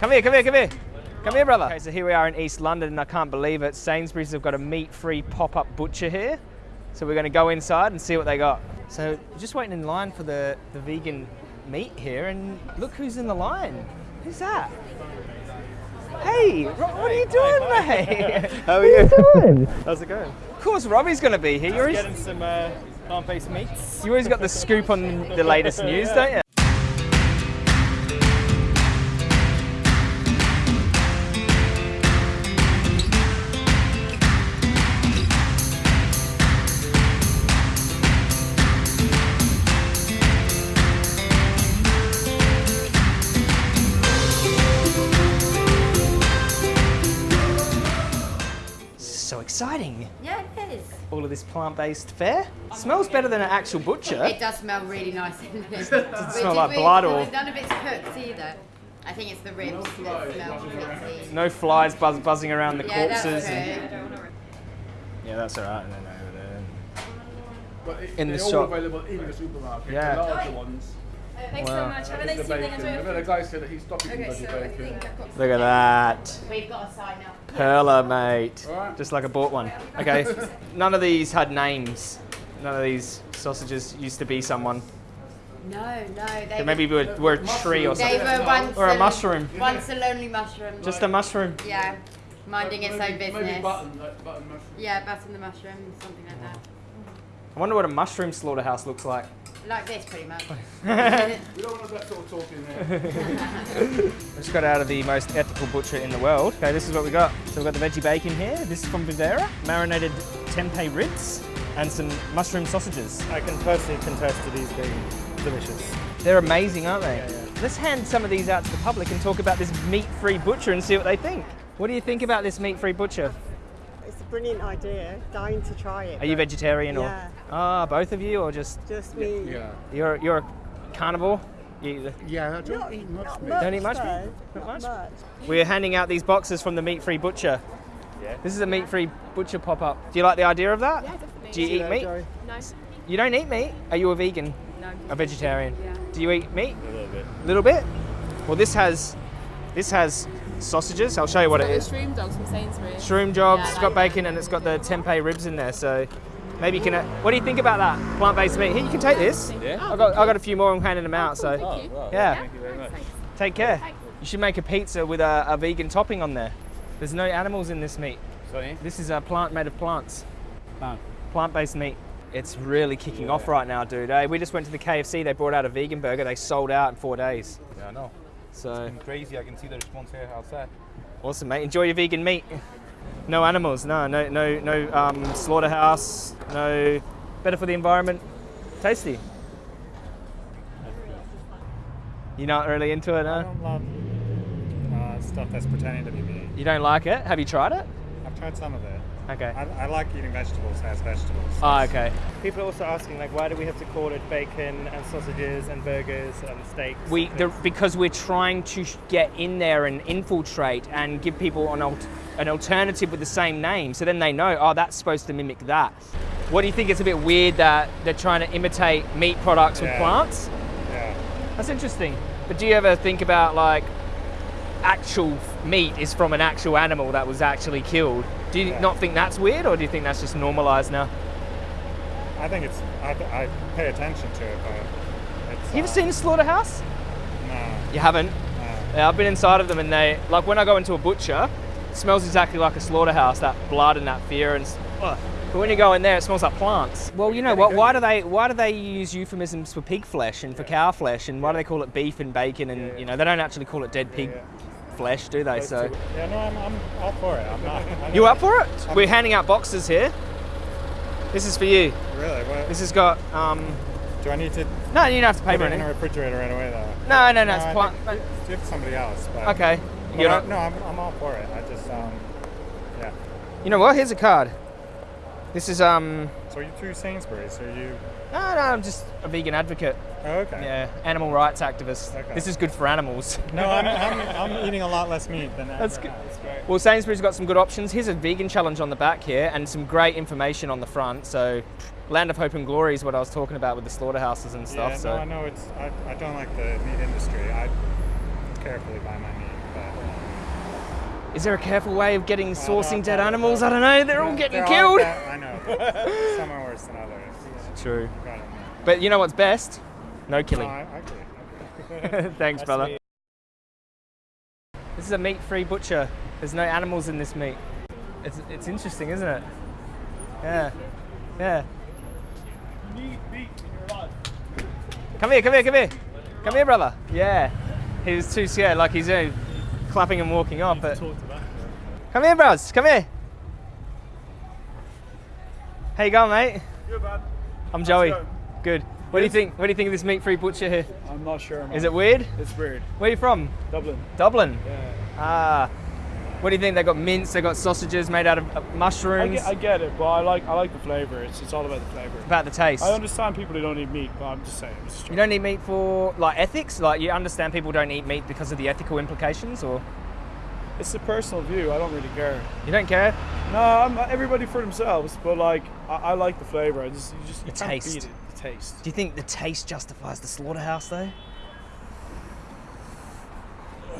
Come here, come here, come here. Come here, brother. Okay, so here we are in East London, and I can't believe it. Sainsbury's have got a meat-free pop-up butcher here. So we're going to go inside and see what they got. So just waiting in line for the, the vegan meat here, and look who's in the line. Who's that? Hey, what are you doing, mate? How are you? doing? How's it going? Of course, Robbie's going to be here. You're Getting some uh, plant-based meats. you always got the scoop on the latest news, don't you? Exciting. Yeah, it is. All of this plant-based fare. Smells better than an actual butcher. It does smell really nice. Does it smell like blood or- None of it's cooked either. I think it's the ribs that smell pretty. No flies buzz, buzzing around the Yeah, that's corpses. true. and- yeah, that's all right. No, no, no. But it, In the they're all shop. available in the supermarket. Yeah. The larger ones. Thanks Wow. so much. Have a nice evening. Enjoy I've your had a guy say that he's stopping Okay, bloody so I think I've got Look at that. We've got a sign up. Perla, mate. Alright. Just like I bought one. Okay. None of these had names. None of these sausages used to be someone. No, no. They They maybe were, were a tree or They something. were once Or a mushroom. Once a lonely mushroom. Just a mushroom. Yeah, minding its own business. Maybe button, like button mushroom. Yeah, button the mushroom, something like that. I wonder what a mushroom slaughterhouse looks like. Like this, pretty much. We don't want that sort of talk in there. I just got out of the most ethical butcher in the world. Okay, this is what we got. So we've got the veggie bacon here. This is from Vivera. Marinated tempeh ribs and some mushroom sausages. I can personally contest to these being delicious. They're amazing, aren't they? Let's hand some of these out to the public and talk about this meat-free butcher and see what they think. What do you think about this meat-free butcher? It's a brilliant idea. Dying to try it. Are you but vegetarian or? Yeah. Ah, both of you, or just Just me. Yeah. you're you're a carnivore? You, Yeah, I don't Not, eat much not meat. much. Don't eat much meat? Not Not much? much. we're handing out these boxes from the meat-free butcher. Yeah. This is a meat-free butcher pop-up. Do you like the idea of that? Yeah, definitely. Do you eat meat? Nice. You don't eat meat? Are you a vegan? No. A vegetarian? Yeah. Do you eat meat? A little bit. A little bit? Well, this has this has sausages. I'll show you what it is. Got the shroom dogs from Sainsbury's. Shroom jobs. Yeah, it's got bacon and it's got the tempeh ribs in there. So maybe you can. Uh, what do you think about that plant-based meat? Here, you can take this. Yeah? I got I got a few more. I'm handing them out. So Oh, wow. Yeah. Thank you very much. take care. You should make a pizza with a, a vegan topping on there. There's no animals in this meat. Sorry? This is a plant made of plants. Plant. Plant-based meat. It's really kicking off right now, dude. eh? we just went to the KFC. They brought out a vegan burger. They sold out in four days. Yeah, I know. So It's crazy. I can see the response here outside. awesome, mate. Enjoy your vegan meat. No animals. No, no, no, no um, slaughterhouse. No. Better for the environment. Tasty. You're not really into it, I huh? don't love uh, stuff that's pretending to be meat. You don't like it? Have you tried it? I've tried some of it. Okay. I, I like eating vegetables as vegetables. Oh, okay. People are also asking, like, why do we have to call it bacon and sausages and burgers and steaks? We the, because we're trying to get in there and infiltrate and give people an alt, an alternative with the same name, so then they know, oh, that's supposed to mimic that. What do you think? It's a bit weird that they're trying to imitate meat products with plants. Yeah. That's interesting. But do you ever think about like actual meat is from an actual animal that was actually killed? Do you Yeah. not think that's weird, or do you think that's just normalized now? I think it's. I, I pay attention to it, but it's. You ever uh, seen a slaughterhouse? No. You haven't. no. Yeah, I've been inside of them, and they like when I go into a butcher, it smells exactly like a slaughterhouse. That blood and that fear, and ugh. but when you go in there, it smells like plants. Well, you know what? Why do they why do they use euphemisms for pig flesh and for cow flesh, and why do they call it beef and bacon? And you know they don't actually call it dead pig flesh, do they? So Yeah, no, I'm, I'm all for it. I'm not. I'm you not- up for it? We're handing out boxes here. This is for you. Really? What, This has got um. do I need to No, you don't have to pay for it in a refrigerator right away, though? No, no, no. No, It's think Give somebody else. But, Okay. But You're I, no, I'm, I'm all for it. I just, um, yeah. You know what? Here's a card. This is um. So you through Sainsbury's? Are you? No, no, I'm just a vegan advocate. Oh, okay. Yeah, animal rights activist. Okay. This is good for animals. No, I'm, I'm, I'm eating a lot less meat than that. That's good. have. Well, Sainsbury's got some good options. Here's a vegan challenge on the back here and some great information on the front. So, Land of Hope and Glory is what I was talking about with the slaughterhouses and stuff. Yeah, so, no, I know it's. I, I don't like the meat industry. I carefully buy my meat, but uh, Is there a careful way of getting sourcing dead animals? I don't know. They're all getting They're killed. bad- I know. Some are worse than others. True. I don't know. But you know what's best? No No, killing. I, I agree. Thanks, brother. sweet. This is a meat-free butcher. There's no animals in this meat. It's, it's interesting, isn't it? Yeah. Yeah. Come here, come here, come here. Come here, brother. Yeah. He was too scared, like he's uh, clapping and walking off. But come here, bros. Come here. How you going, mate? Good, man. I'm Joey. Good. What do you think? What do you think of this meat-free butcher here? I'm not sure, man. Is it weird? It's weird. Where are you from? Dublin. Dublin. Yeah. Ah. What do you think? They got mince. They got sausages made out of uh, I mushrooms. get, I get it, but I like I like the flavour. It's, it's all about the flavour. about the taste. I understand people who don't eat meat, but I'm just saying. It's You don't eat meat for like ethics. Like you understand people don't eat meat because of the ethical implications, or It's a personal view. I don't really care. you don't care. No, I'm everybody for themselves, but like I, I like the flavour. I just you just you The taste. beat it. The taste. Do you think the taste justifies the slaughterhouse though?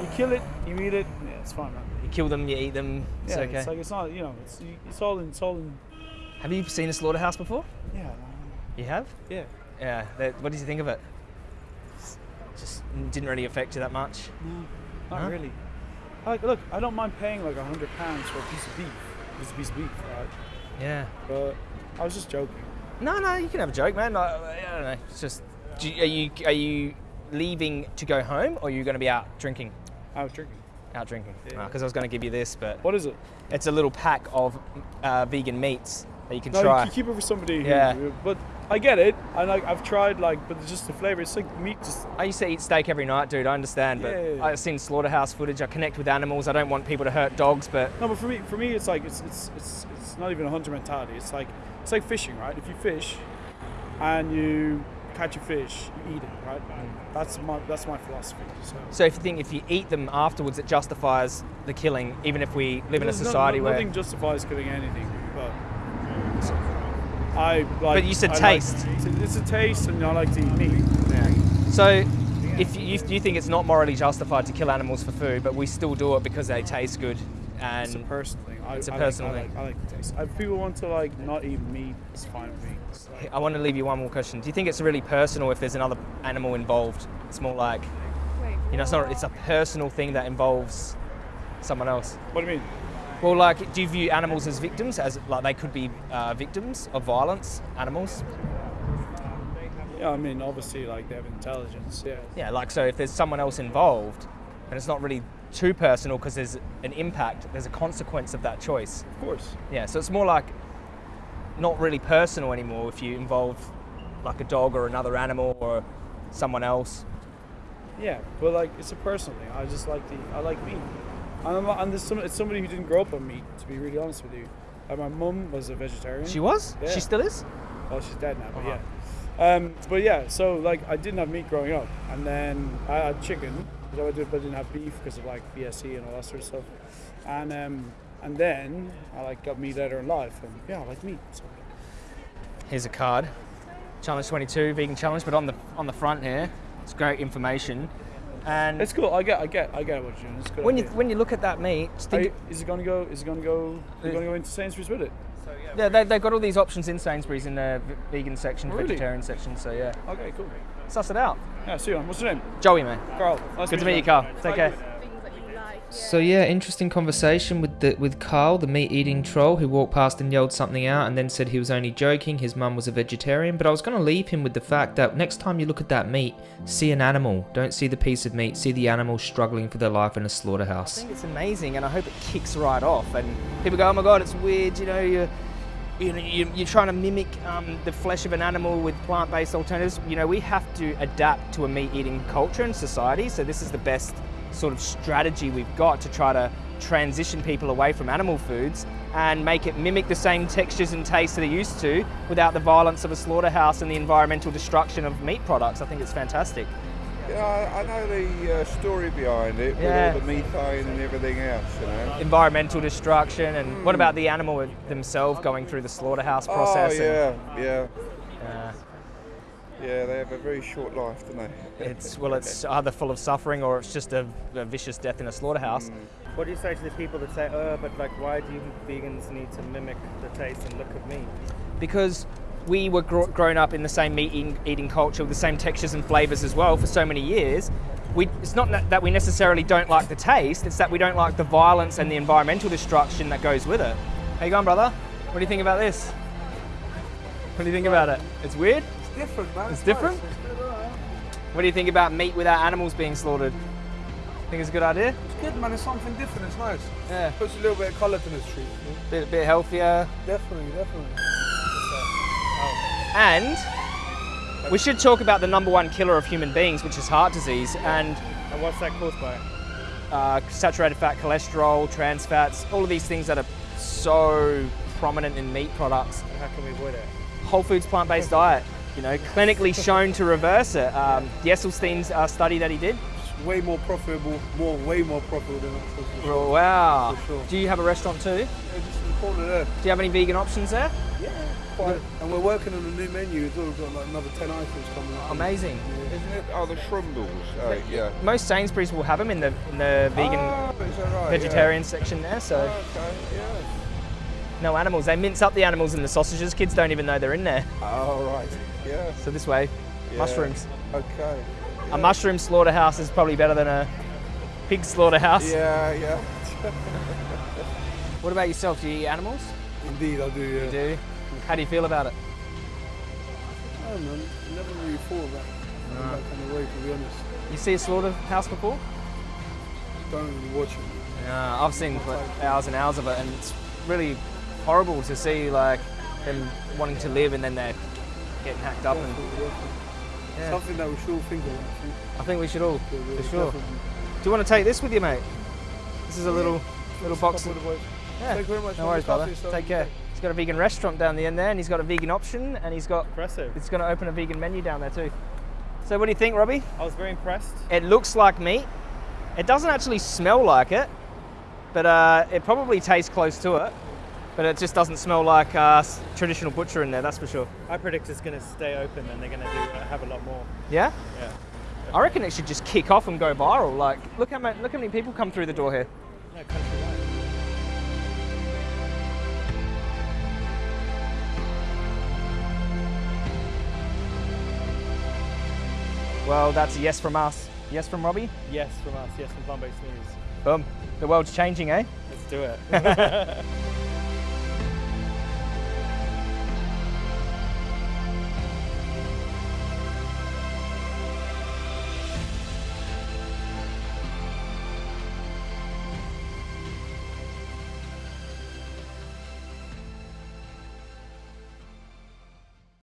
You kill it, you eat it. Yeah, it's fine, man. You kill them, you eat them. It's yeah, okay. it's like it's not you know it's it's all in it's all in. have you seen a slaughterhouse before? Yeah, You have. yeah. Yeah. that- What did you think of it? Just didn't really affect you that much. No, Not Huh? really. Like, look, I don't mind paying like a hundred pounds for a piece of beef. A piece of beef, right? Yeah. But I was just joking. No, no, you can have a joke, man. I, I don't know. It's just, you, are you are you leaving to go home, or are you going to be out drinking? Was drinking. Out drinking. Yeah. Because I was going to give you this, but What is it? it's a little pack of uh, vegan meats that you can No, try. you keep it for somebody. Who, Yeah. But I get it. I like. I've tried like, but it's just the flavor. It's like meat. Just I used to eat steak every night, dude. I understand, but Yeah, yeah, yeah. I've seen slaughterhouse footage. I connect with animals. I don't want people to hurt dogs, but no, but for me, for me, it's like it's it's it's, it's not even a hunter mentality. It's like it's like fishing, right? If you fish and you catch a fish, you eat it, right? Mm. That's my that's my philosophy. So. so if you think if you eat them afterwards, it justifies the killing, even if we live in a There's no- society no- where. nothing justifies killing anything, I like. But you said I taste. it's, a, it's a taste, and I like to eat meat. So, if you, you think it's not morally justified to kill animals for food, but we still do it because they taste good, and It's a and personal thing. I, It's a I personal like, thing. I like, I like the taste. If people want to like not eat meat, it's fine with me. Like- I want to leave you one more question. Do you think it's really personal if there's another animal involved? It's more like, you know, it's not. It's a personal thing that involves someone else. what do you mean? Well, like, do you view animals as victims, as like they could be uh, victims of violence? Animals? Yeah, I mean, obviously, like they have intelligence. Yeah. Yeah, like so. If there's someone else involved, and it's not really too personal because there's an impact, there's a consequence of that choice. Of course. Yeah, so it's more like not really personal anymore if you involve like a dog or another animal or someone else. Yeah, but like it's a personal thing. I just like the I like meat. And, I'm, and there's some, it's somebody who didn't grow up on meat. To be really honest with you, like my mum was a vegetarian. She was? Yeah. She still is? Well, she's dead now, but Uh-huh. yeah. Um, but yeah, so like I didn't have meat growing up, and then I had chicken, I, did, but I didn't have beef because of like BSE and all that sort of stuff. And um, and then I like got meat later in life, and yeah, I like meat. So. Here's a card. Challenge 22, vegan challenge, but on the on the front here, it's great information. And It's cool. I get, I get, I get what you're doing. It's a good. when you when you look at that meat, think, you- is it gonna go? Is it gonna go? Are you Uh, gonna go into Sainsbury's with it? So, yeah, they, they've got all these options in Sainsbury's in the v- vegan section, Really? vegetarian section. So yeah, Okay, cool. suss it out. Yeah, see you. man. What's your name? Joey, man. Carl. Nice Good to meet you, Carl. Take care. So yeah, interesting conversation with the with Carl, the meat-eating troll, who walked past and yelled something out, and then said he was only joking. His mum was a vegetarian, but I was going to leave him with the fact that next time you look at that meat, see an animal. Don't see the piece of meat. See the animal struggling for their life in a slaughterhouse. I think it's amazing, and I hope it kicks right off. And people go, "Oh my god, it's weird," you know. You're, you know, you- you're trying to mimic um, the flesh of an animal with plant-based alternatives. You know, we have to adapt to a meat-eating culture and society. So this is the best sort of strategy we've got to try to transition people away from animal foods and make it mimic the same textures and tastes that they're used to without the violence of a slaughterhouse and the environmental destruction of meat products. I think it's fantastic. Yeah, I, know the uh, story behind it with Yeah. all the methane and everything else, you know. Environmental destruction, and what about the animal themselves going through the slaughterhouse process? Oh, and- yeah, yeah. Uh, Yeah, they have a very short life, don't they? It's well, it's either full of suffering or it's just a, a vicious death in a slaughterhouse. Mm. What do you say to the people that say, "Oh, but like, why do you vegans need to mimic the taste and look of meat?" because we were gr- grown up in the same meat eating, eating culture with the same textures and flavors as well for so many years. We, it's not that that we necessarily don't like the taste, it's that we don't like the violence and the environmental destruction that goes with it. How you going, brother? What do you think about this? What do you think about it? It's weird? It's different, man. It's different? What do you think about meat without animals being slaughtered? Think it's a good idea? It's good, man. It's something different. It's nice. Yeah. Puts a little bit of colour to the street. you know? Bit, bit healthier. Definitely, definitely. And we should talk about the number one killer of human beings, which is heart disease. And And what's that caused by? uh, saturated fat, cholesterol, trans fats, all of these things that are so prominent in meat products. And how can we avoid it? Whole foods plant-based diet, you know, clinically shown to reverse it. Um, the Esselstyn's uh, study that he did. It's way more profitable, more, way more profitable than us. for sure. Oh, wow. For sure. Do you have a restaurant too? Do Yeah, just in the corner there. you have any vegan options there? Yeah, quite. And we're working on a new menu as well. We've got like another 10 items coming up. Amazing. Isn't it? Oh, the Shrumbles. Uh, yeah. Most Sainsbury's will have them in the in the vegan Oh, is that right? vegetarian section there. So Yeah. Okay, yeah. no animals. They mince up the animals in the sausages. Kids don't even know they're in there. Oh, right. Yeah. So this way, yeah. mushrooms. Okay. A mushroom slaughterhouse is probably better than a pig slaughterhouse. Yeah, yeah. What about yourself? Do you eat animals? Indeed, I do, yeah. You do. How do you feel about it? I don't know. I never really thought about it in that kind of way, to be honest. You see a slaughterhouse before? Don't really watch it. Yeah, I've seen hours and hours of it, and it's really horrible to see like them wanting to live and then they're getting hacked up. And Definitely, definitely. yeah, Something that we should all think of, actually. I think we should all, Yeah, yeah, for sure. definitely. Do you want to take this with you, mate? This is a little little box. Of, of the boys. yeah. Thank you very much. No man. worries, Look brother. Take care. He's got a vegan restaurant down the end there, and he's got a vegan option, and he's got Impressive. he's going to open a vegan menu down there too. So what do you think, Robbie? I was very impressed. It looks like meat. It doesn't actually smell like it, but uh, it probably tastes close to it. But it just doesn't smell like uh, traditional butcher in there, that's for sure. I predict it's going to stay open and they're going to uh, have a lot more. Yeah? Yeah. I reckon it should just kick off and go viral. Like, look how many, look how many people come through the door here. Well, that's a yes from us. Yes from Robbie. Yes from us. Yes from plant-based news. Boom. The world's changing, eh? Let's do it.